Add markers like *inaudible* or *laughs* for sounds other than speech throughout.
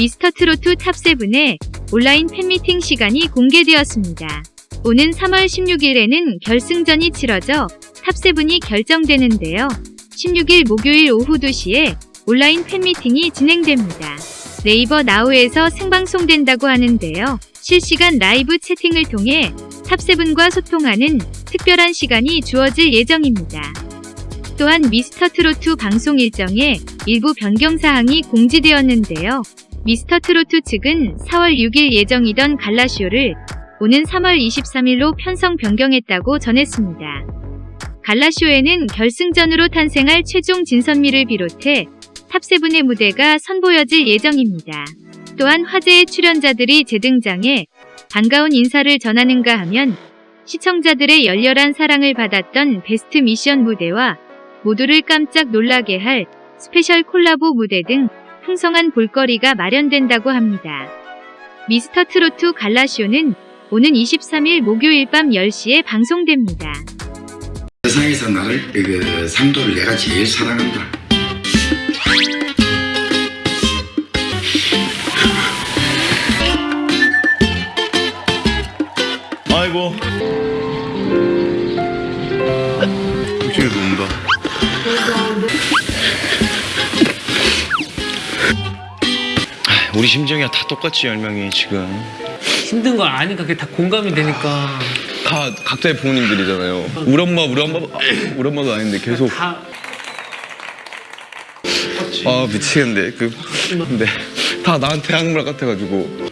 미스터 트로트 top7의 온라인 팬미팅 시간이 공개되었습니다. 오는 3월 16일에는 결승전이 치러져 top7이 결정되는데요. 16일 목요일 오후 2시에 온라인 팬미팅이 진행됩니다. 네이버 나우에서 생방송된다고 하는데요. 실시간 라이브 채팅을 통해 top7과 소통하는 특별한 시간이 주어질 예정입니다. 또한 미스터 트로트 방송 일정에 일부 변경 사항이 공지되었는데요. 미스터 트로트 측은 4월 6일 예정이던 갈라쇼를 오는 3월 23일로 편성 변경했다고 전했습니다. 갈라쇼에는 결승전으로 탄생할 최종 진선미를 비롯해 탑세븐의 무대가 선보여질 예정입니다. 또한 화제의 출연자들이 재등장해 반가운 인사를 전하는가 하면 시청자들의 열렬한 사랑을 받았던 베스트 미션 무대와 모두를 깜짝 놀라게 할 스페셜 콜라보 무대 등 풍성한 볼거리가 마련된다고 합니다. 미스터 트로트 갈라쇼는 오는 23일 목요일 밤 10시에 방송됩니다. 세상에서 나를 그 상도를 내가 제일 사랑한다. 아이고 육신이 녹는다 우리 심정이야 다 똑같지 열명이 지금. 힘든 걸 아니까 그게 다 공감이 되니까. 다 각자의 부모님들이잖아요. 우리 엄마 우리 엄마 아, 우리 엄마도 아닌데 계속. 다 아 미치겠네. 그 근데 다 나한테 하는 말 같아가지고.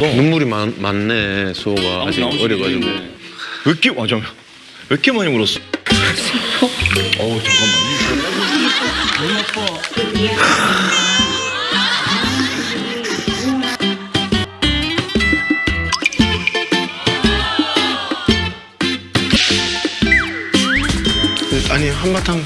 눈물이 많, 많네 수호가. 아직 어려가지고. 왜 이렇게 와 잠깐 왜 이렇게 많이 울었어? *laughs* 어우 잠깐만 아니 한바탕